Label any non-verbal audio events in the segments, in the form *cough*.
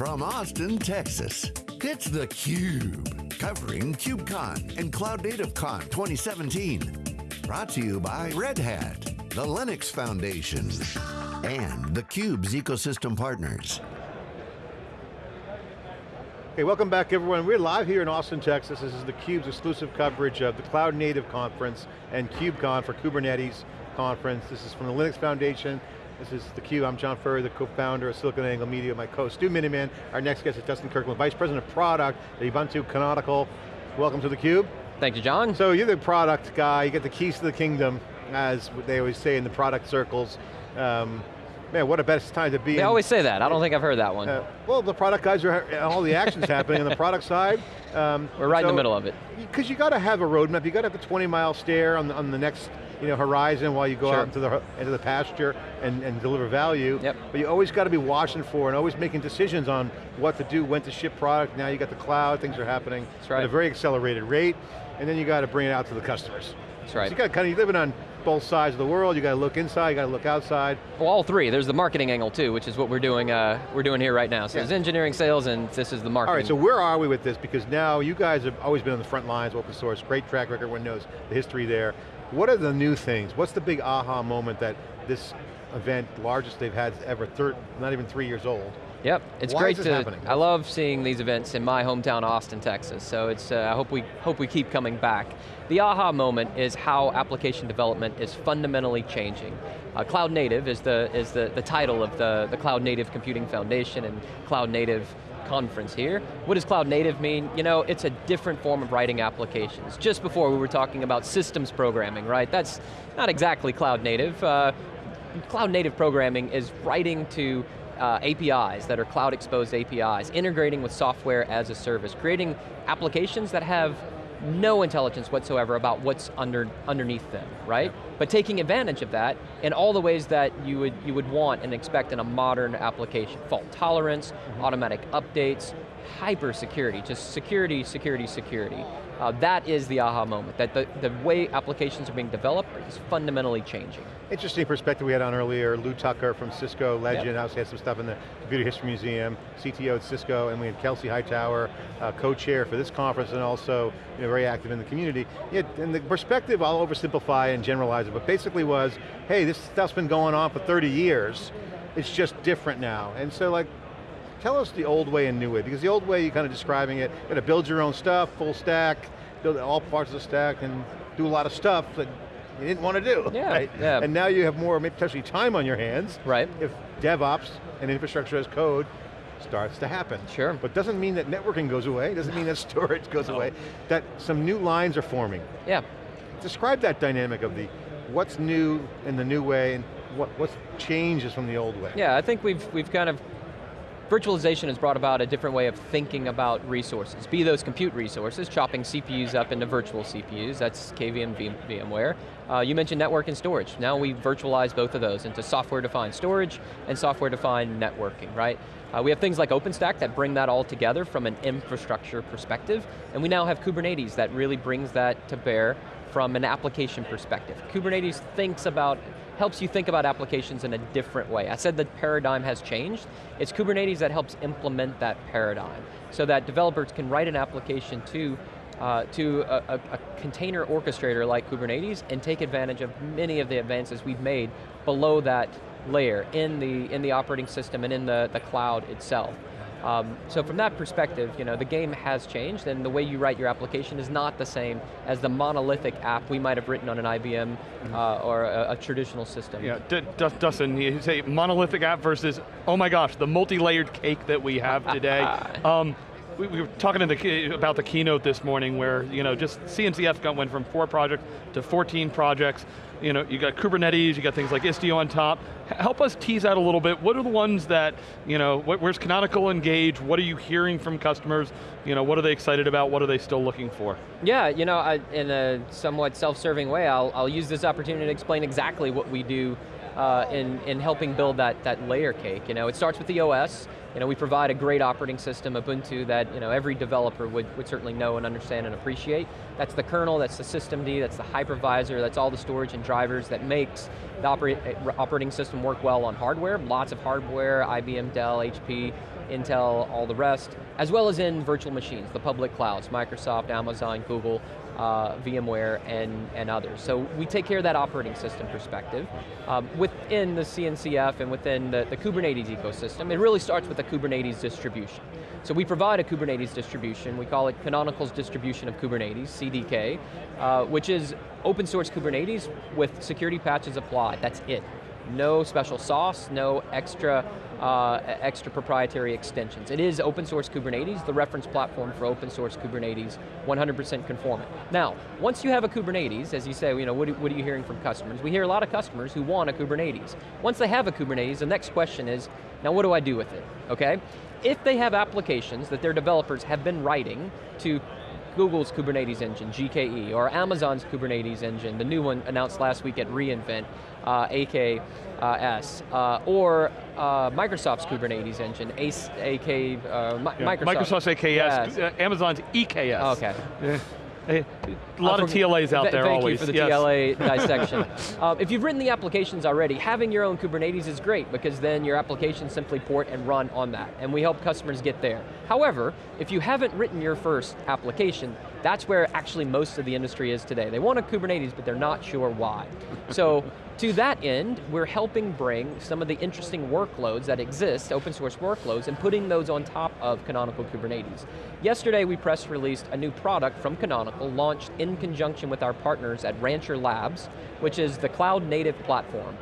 from Austin, Texas, it's theCUBE, covering KubeCon and Cloud Native Con 2017. Brought to you by Red Hat, the Linux Foundation, and theCUBE's ecosystem partners. Hey, welcome back everyone. We're live here in Austin, Texas. This is theCUBE's exclusive coverage of the Cloud Native Conference and KubeCon for Kubernetes Conference. This is from the Linux Foundation. This is theCUBE, I'm John Furrier, the co-founder of SiliconANGLE Media, my co Stu Miniman. Our next guest is Dustin Kirkland, Vice President of Product at Ubuntu Canonical. Welcome to theCUBE. Thank you, John. So you're the product guy, you get the keys to the kingdom, as they always say in the product circles. Um, man, what a best time to be They in, always say that, I don't think I've heard that one. uh, well, the product guys are, all the action's happening on the product side. Um, We're right in the middle of it. because you got to have a roadmap. You got to have a 20 mile stare on the, on the next you know, horizon while you go Sure. out into the, into the pasture and, and deliver value. Yep. But you always got to be watching for and always making decisions on what to do, when to ship product. Now you got the cloud, things are happening right. at a very accelerated rate. And then you got to bring it out to the customers. That's So right. you got kind of, you're living on both sides of the world. You got to look inside, you got to look outside. Well, all three. There's the marketing angle too, which is what we're doing. Uh, we're doing here right now. So Yeah. there's engineering, sales, and this is the marketing. All right, so where are we with this? Because now you guys have always been on the front lines, open source, great track record, everyone knows the history there. What are the new things? What's the big aha moment that this event, largest they've had ever, third, not even three years old? Yep, it's Why great is this to. happening? I love seeing these events in my hometown, Austin, Texas. So it's. Uh, I hope we hope we keep coming back. The aha moment is how application development is fundamentally changing. Uh, Cloud Native is the is the the title of the the Cloud Native Computing Foundation and Cloud Native conference here. What does cloud native mean? You know, it's a different form of writing applications. Just before we were talking about systems programming, right? That's not exactly cloud native. Uh, cloud native programming is writing to uh, APIs that are cloud exposed APIs, integrating with software as a service, creating applications that have no intelligence whatsoever about what's under, underneath them, right? But taking advantage of that in all the ways that you would, you would want and expect in a modern application. Fault tolerance, automatic updates, hyper security, just security, security, security. Uh, that is the aha moment, that the, the way applications are being developed is fundamentally changing. Interesting perspective we had on earlier, Lew Tucker from Cisco, legend, Yep. also had some stuff in the Computer History Museum, CTO at Cisco, and we had Kelsey Hightower, uh, co-chair for this conference and also you know, very active in the community. Yeah, and the perspective, I'll oversimplify and generalize it, but basically was, hey, this stuff's been going on for 30 years, it's just different now. And so like, Tell us the old way and new way, because the old way, you're kind of describing it, you gotta build your own stuff, full stack, build all parts of the stack, and do a lot of stuff that you didn't want to do. Yeah, right? yeah. And now you have more, potentially time on your hands. Right. If DevOps and infrastructure as code starts to happen. Sure. But doesn't mean that networking goes away, doesn't mean that *laughs* storage goes away, that some new lines are forming. Yeah, Describe that dynamic of the, what's new in the new way, and what, what changes from the old way. Yeah, I think we've, we've kind of, virtualization has brought about a different way of thinking about resources, be those compute resources, chopping CPUs up into virtual CPUs, that's KVM, VMware. Uh, you mentioned network and storage. Now we virtualize both of those into software-defined storage and software-defined networking, right? Uh, we have things like OpenStack that bring that all together from an infrastructure perspective, and we now have Kubernetes that really brings that to bear from an application perspective. Kubernetes thinks about, helps you think about applications in a different way. I said the paradigm has changed. It's Kubernetes that helps implement that paradigm so that developers can write an application to uh, to a, a, a container orchestrator like Kubernetes and take advantage of many of the advances we've made below that layer in the, in the operating system and in the, the cloud itself. Um, so from that perspective, you know, the game has changed and the way you write your application is not the same as the monolithic app we might have written on an IBM uh, or a, a traditional system. Yeah, D D Dustin, you say monolithic app versus, oh my gosh, the multi-layered cake that we have today. *laughs* um, we, we were talking in the, about the keynote this morning where, you know, just CNCF got, went from four projects to 14 projects. You know, you got Kubernetes, you got things like Istio on top. Help us tease out a little bit, what are the ones that, you know, wh- where's Canonical engaged? What are you hearing from customers? You know, what are they excited about? What are they still looking for? Yeah, you know, I, in a somewhat self-serving way, I'll, I'll use this opportunity to explain exactly what we do uh, in, in helping build that, that layer cake. You know, it starts with the OS, you know, we provide a great operating system, Ubuntu, that you know, every developer would, would certainly know and understand and appreciate. That's the kernel, that's the systemd, that's the hypervisor, that's all the storage and drivers that makes the operate, operating system work well on hardware. Lots of hardware, IBM, Dell, HP, Intel, all the rest, as well as in virtual machines, the public clouds, Microsoft, Amazon, Google, uh, VMware, and, and others. So we take care of that operating system perspective. Um, within the CNCF and within the, the Kubernetes ecosystem, it really starts with the Kubernetes distribution. So we provide a Kubernetes distribution, we call it Canonical's Distribution of Kubernetes, CDK, uh, which is open source Kubernetes with security patches applied, that's it. No special sauce, no extra uh, extra proprietary extensions. It is open source Kubernetes, the reference platform for open source Kubernetes, 100% conformant. Now, once you have a Kubernetes, as you say, you know, what, what are you hearing from customers? We hear a lot of customers who want a Kubernetes. Once they have a Kubernetes, the next question is, now what do I do with it, okay? If they have applications that their developers have been writing to Google's Kubernetes engine, GKE, or Amazon's Kubernetes engine, the new one announced last week at reInvent, AKS, uh, or uh, Microsoft's Kubernetes engine, ACE, AK, uh, yeah, Microsoft. Microsoft's AKS, yes. Uh, Amazon's EKS. Okay. Yeah. A lot of TLAs out there thank always. Thank you for the yes. TLA *laughs* dissection. um, if you've written the applications already, having your own Kubernetes is great because then your applications simply port and run on that, and we help customers get there. However, if you haven't written your first application, that's where actually most of the industry is today. They want a Kubernetes, but they're not sure why. So to that end, we're helping bring some of the interesting workloads that exist, open source workloads, and putting those on top of Canonical Kubernetes. Yesterday we press released a new product from Canonical, launched in conjunction with our partners at Rancher Labs, which is the cloud native platform.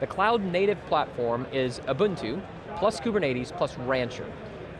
The cloud native platform is Ubuntu, plus Kubernetes, plus Rancher.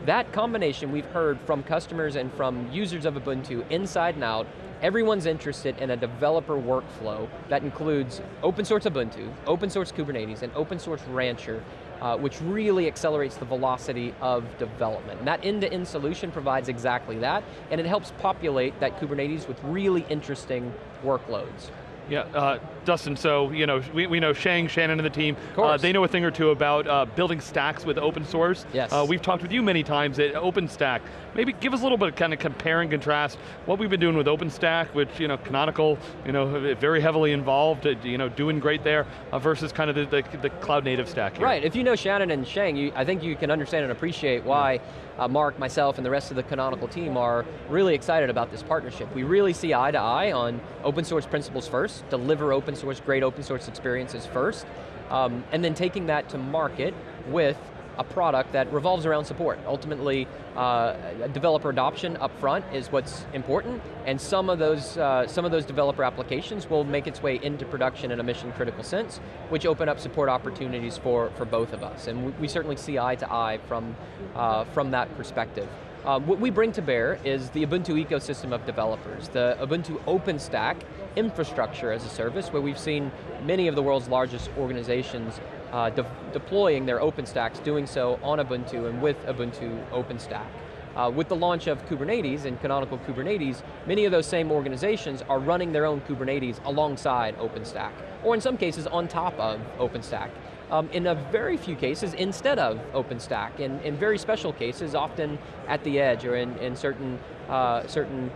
That combination we've heard from customers and from users of Ubuntu inside and out Everyone's interested in a developer workflow that includes open source Ubuntu, open source Kubernetes, and open source Rancher, uh, which really accelerates the velocity of development. And that end-to-end -end solution provides exactly that, and it helps populate that Kubernetes with really interesting workloads. Yeah, uh, Dustin, so you know, we, we know Sheng, Shannon and the team, uh, they know a thing or two about uh, building stacks with open source. Yes. Uh, we've talked with you many times at OpenStack. Maybe give us a little bit of kind of compare and contrast what we've been doing with OpenStack, which, you know, Canonical, you know, very heavily involved, uh, you know, doing great there, uh, versus kind of the, the, the, cloud native stack here. Right, if you know Shannon and Sheng, you, I think you can understand and appreciate why uh, Mark, myself, and the rest of the Canonical team are really excited about this partnership. We really see eye to eye on open source principles first, deliver open source, great open source experiences first, um, and then taking that to market with a product that revolves around support. Ultimately, uh, developer adoption up front is what's important, and some of those uh, some of those developer applications will make its way into production in a mission critical sense, which open up support opportunities for, for both of us. And we, we certainly see eye to eye from, uh, from that perspective. Um, what we bring to bear is the Ubuntu ecosystem of developers, the Ubuntu OpenStack infrastructure as a service, where we've seen many of the world's largest organizations uh, de deploying their OpenStacks, doing so on Ubuntu and with Ubuntu OpenStack. Uh, with the launch of Kubernetes and Canonical Kubernetes, many of those same organizations are running their own Kubernetes alongside OpenStack, or in some cases on top of OpenStack. Um, in a very few cases, instead of OpenStack. In, in very special cases, often at the edge or in, in certain, uh, certain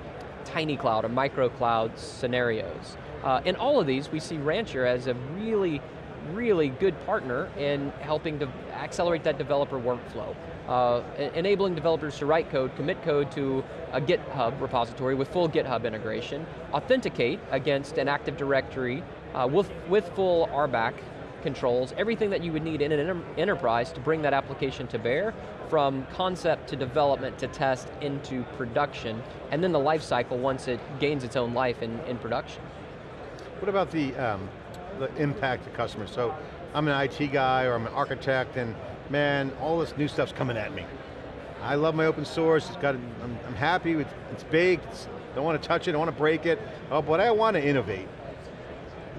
tiny cloud or micro cloud scenarios. Uh, in all of these, we see Rancher as a really really good partner in helping to accelerate that developer workflow. Uh, enabling developers to write code, commit code to a GitHub repository with full GitHub integration, authenticate against an Active Directory uh, with, with full RBAC controls, everything that you would need in an enterprise to bring that application to bear, from concept to development to test into production, and then the life cycle once it gains its own life in, in production. What about the um, the impact to customers. So I'm an IT guy or I'm an architect and man, all this new stuff's coming at me. I love my open source, it's got, I'm, I'm happy, with, it's big, it's, don't want to touch it, don't want to break it, oh, but I want to innovate.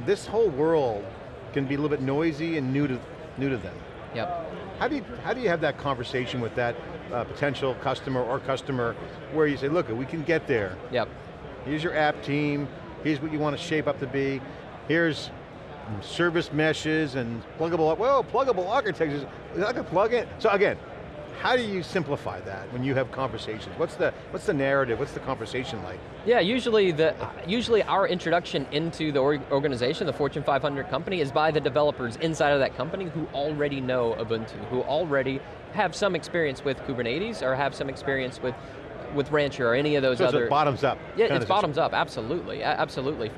This whole world can be a little bit noisy and new to, new to them. Yep. How do you, how do you have that conversation with that uh, potential customer or customer where you say, look, we can get there. Yep. Here's your app team, here's what you want to shape up to be, here's service meshes and pluggable, well, pluggable architectures, I can plug in. So again, how do you simplify that when you have conversations? What's the, what's the narrative, what's the conversation like? Yeah, usually, the, usually our introduction into the organization, the Fortune 500 company, is by the developers inside of that company who already know Ubuntu, who already have some experience with Kubernetes or have some experience with with Rancher or any of those so other. So bottoms up. Yeah, it's bottoms up, absolutely, absolutely.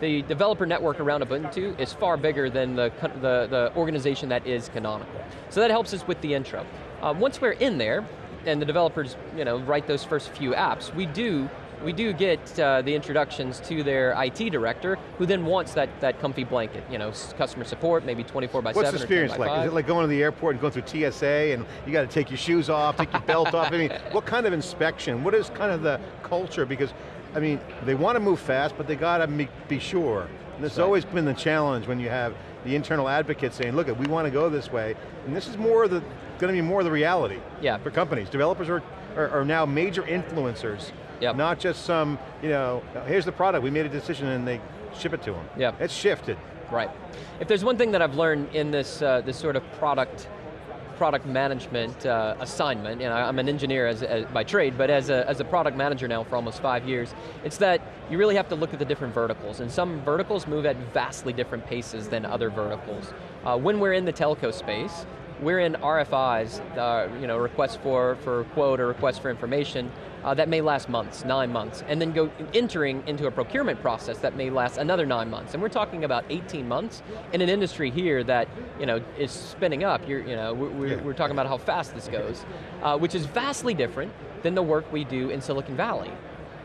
The developer network around Ubuntu is far bigger than the, the, the organization that is canonical. So that helps us with the intro. Uh, once we're in there, and the developers you know, write those first few apps, we do we do get uh, the introductions to their IT director, who then wants that, that comfy blanket, you know, customer support, maybe 24 by What's 7 the experience like? 5. Is it like going to the airport and going through TSA and you got to take your shoes off, take your belt off? I mean, *laughs* what kind of inspection? What is kind of the culture? Because, I mean, they want to move fast, but they got to be sure. And this has right. always been the challenge when you have the internal advocates saying, look, we want to go this way, and this is more the, going to be more the reality yeah. for companies. Developers are, are, are now major influencers Yep. Not just some, you know, here's the product, we made a decision and they ship it to them. Yep. It's shifted. Right. If there's one thing that I've learned in this, uh, this sort of product product management uh, assignment, you know, I'm an engineer as, as, by trade, but as a, as a product manager now for almost five years, it's that you really have to look at the different verticals, and some verticals move at vastly different paces than other verticals. Uh, when we're in the telco space, we're in RFIs, uh, you know, requests for, for quote or requests for information, uh, that may last months, nine months, and then go entering into a procurement process that may last another nine months. And we're talking about 18 months in an industry here that you know, is spinning up. You're, you know, we're, yeah. we're talking about how fast this goes, uh, which is vastly different than the work we do in Silicon Valley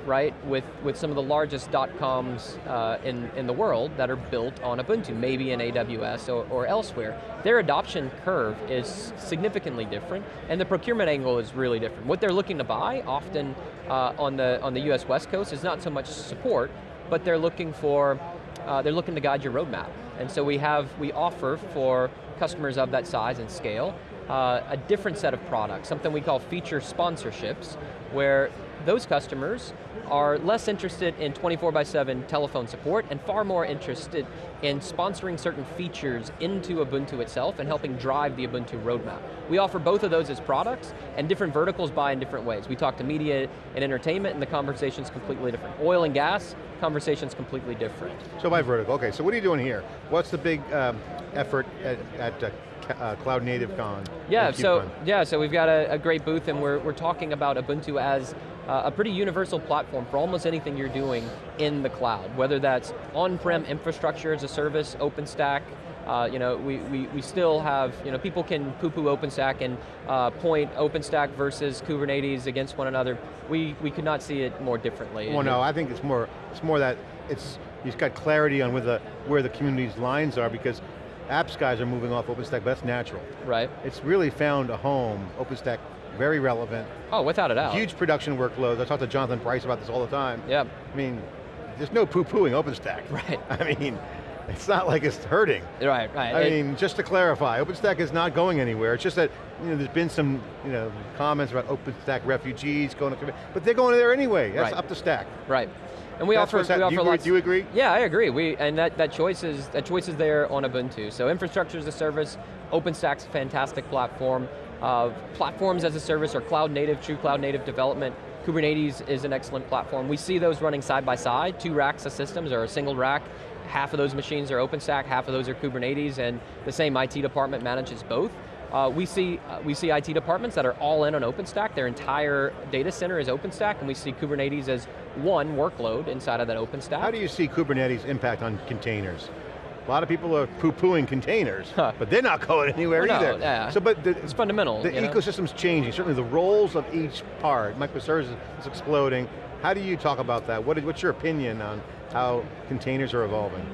right, with, with some of the largest dot-coms uh, in, in the world that are built on Ubuntu, maybe in AWS or, or elsewhere. Their adoption curve is significantly different, and the procurement angle is really different. What they're looking to buy, often uh, on, the, on the US West Coast, is not so much support, but they're looking for, uh, they're looking to guide your roadmap. And so we have, we offer for customers of that size and scale, uh, a different set of products, something we call feature sponsorships, where those customers are less interested in 24 by 7 telephone support and far more interested in sponsoring certain features into Ubuntu itself and helping drive the Ubuntu roadmap. We offer both of those as products and different verticals buy in different ways. We talk to media and entertainment and the conversation's completely different. Oil and gas, conversation's completely different. So by vertical, okay, so what are you doing here? What's the big um, effort at, at uh, uh, Cloud Native Con? Yeah, so yeah, so we've got a, a, great booth and we're, we're talking about Ubuntu as uh, a pretty universal platform for almost anything you're doing in the cloud, whether that's on-prem infrastructure as a service, OpenStack, uh, you know, we, we, we still have, you know, people can poo-poo OpenStack and uh, point OpenStack versus Kubernetes against one another. We, we could not see it more differently. Well, no, I think it's more, it's more that it's, you've got clarity on where the, where the community's lines are because apps guys are moving off OpenStack, but that's natural. Right. It's really found a home, OpenStack very relevant. Oh, without a doubt. Huge production workloads. I talk to Jonathan Bryce about this all the time. Yeah. I mean, there's no poo-pooing OpenStack. *laughs* Right. I mean, it's not like it's hurting. Right, right. I it, mean, just to clarify, OpenStack is not going anywhere. It's just that you know, there's been some you know, comments about OpenStack refugees going to, but they're going there anyway. That's right. up to stack. Right. And we That's offer, we offer do you, lots. Do you agree? Yeah, I agree. We and that that choice is that choice is there on Ubuntu. So infrastructure as a service, OpenStack's a fantastic platform. Uh, platforms as a service or cloud native, true cloud native development. Kubernetes is an excellent platform. We see those running side by side, two racks of systems or a single rack. Half of those machines are OpenStack, half of those are Kubernetes, and the same IT department manages both. Uh, we, see, uh, we see IT departments that are all in on OpenStack, their entire data center is OpenStack, and we see Kubernetes as one workload inside of that OpenStack. How do you see Kubernetes impact on containers? A lot of people are poo-pooing containers, huh. but they're not going anywhere either. Yeah. So, but the, it's fundamental. The ecosystem's know? changing. Certainly, the roles of each part. Microservices is exploding. How do you talk about that? What is, what's your opinion on how containers are evolving?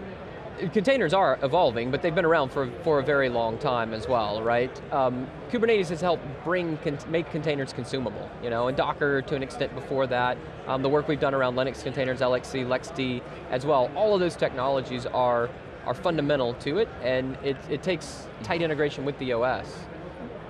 containers are evolving, but they've been around for, for a very long time as well, right? Um, Kubernetes has helped bring, make containers consumable, you know, and Docker to an extent before that. Um, the work we've done around Linux containers, LXC, LXD as well, all of those technologies are are fundamental to it, and it, it takes tight mm-hmm. integration with the OS.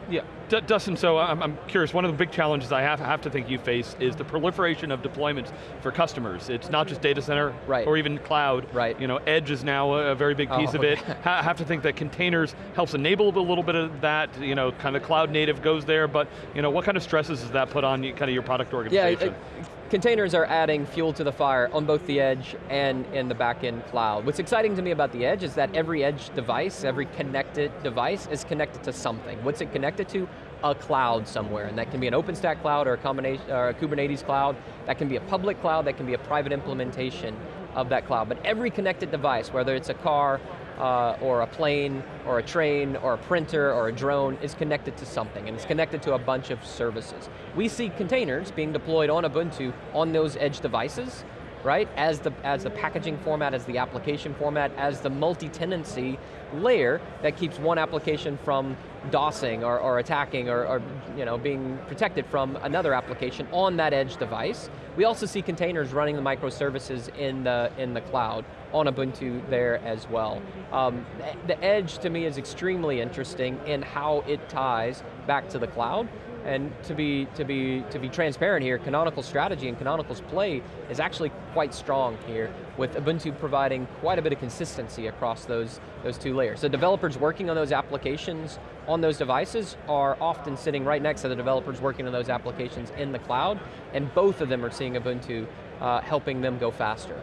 Yeah, D Dustin, so uh, I'm, I'm, curious, one of the big challenges I have, have to think you face is the proliferation of deployments for customers. It's not just data center, right. or even cloud. Right. You know, Edge is now a, a very big oh. piece oh. of it. *laughs* I have to think that containers helps enable a little bit of that, you know, kind of cloud native goes there, but you know, what kind of stresses does that put on kind of your product organization? Yeah, containers are adding fuel to the fire on both the edge and in the back-end cloud. What's exciting to me about the edge is that every edge device, every connected device is connected to something. What's it connected to? A cloud somewhere, and that can be an OpenStack cloud or a combination, or a Kubernetes cloud, that can be a public cloud, that can be a private implementation of that cloud. But every connected device, whether it's a car, uh, or a plane, or a train, or a printer, or a drone, is connected to something, and it's connected to a bunch of services. We see containers being deployed on Ubuntu on those edge devices, right? As the, as the packaging format, as the application format, as the multi-tenancy layer that keeps one application from DOSing or, or attacking or, or, you know, being protected from another application on that edge device. We also see containers running the microservices in the, in the cloud on Ubuntu there as well. Um, the edge to me is extremely interesting in how it ties back to the cloud and to be, to, be, to be transparent here, Canonical's strategy and Canonical's play is actually quite strong here, with Ubuntu providing quite a bit of consistency across those, those two layers. So developers working on those applications on those devices are often sitting right next to the developers working on those applications in the cloud, and both of them are seeing Ubuntu uh, helping them go faster.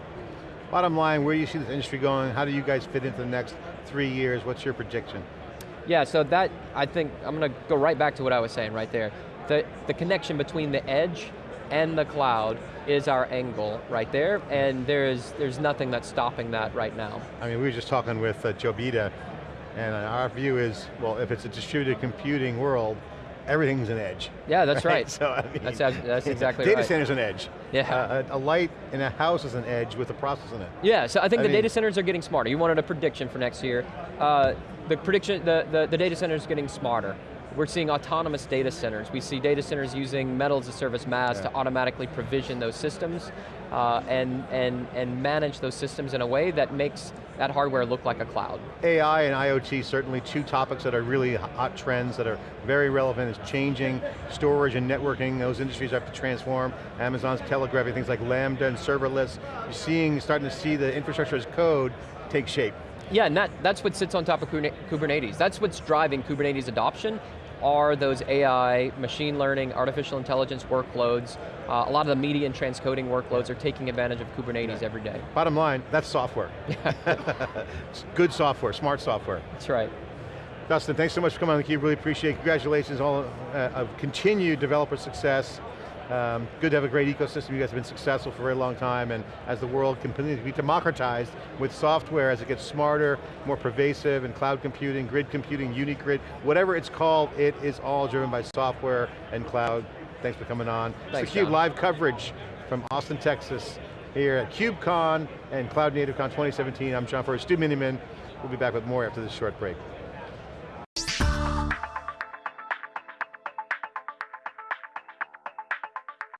Bottom line, where do you see this industry going? How do you guys fit into the next three years? What's your prediction? Yeah, so that, I think, I'm going to go right back to what I was saying right there. The, the connection between the edge and the cloud is our angle right there, and there's, there's nothing that's stopping that right now. I mean, we were just talking with uh, Joe Beda, and our view is, well, if it's a distributed computing world, everything's an edge. Yeah, that's right. right. *laughs* so, I mean, that's, that's *laughs* exactly data right. Data center's an edge. Yeah. Uh, a, a, light in a house is an edge with a process in it. Yeah, so I think I the mean, data centers are getting smarter. You wanted a prediction for next year. Uh, the prediction, the, the, the data center is getting smarter. We're seeing autonomous data centers. We see data centers using Metal as a Service MaaS yeah. to automatically provision those systems uh, and, and, and manage those systems in a way that makes that hardware look like a cloud. AI and IoT, certainly two topics that are really hot trends that are very relevant. is changing storage and networking. Those industries have to transform. Amazon's telegraphing things like Lambda and serverless. You're seeing, starting to see the infrastructure as code take shape. Yeah, and that, that's what sits on top of Kubernetes. That's what's driving Kubernetes adoption are those AI, machine learning, artificial intelligence workloads. Uh, a lot of the media and transcoding workloads are taking advantage of Kubernetes yeah. every day. Bottom line, that's software. *laughs* *laughs* Good software, smart software. That's right. Dustin, thanks so much for coming on theCUBE, really appreciate it. Congratulations on uh, of continued developer success. Um, good to have a great ecosystem. You guys have been successful for a very long time, and as the world continues to be democratized with software, as it gets smarter, more pervasive, and cloud computing, grid computing, UniGrid, whatever it's called, it is all driven by software and cloud. Thanks for coming on. Thanks, it's theCUBE live coverage from Austin, Texas, here at KubeCon and Cloud Native Con 2017. I'm John Furrier, Stu Miniman. We'll be back with more after this short break.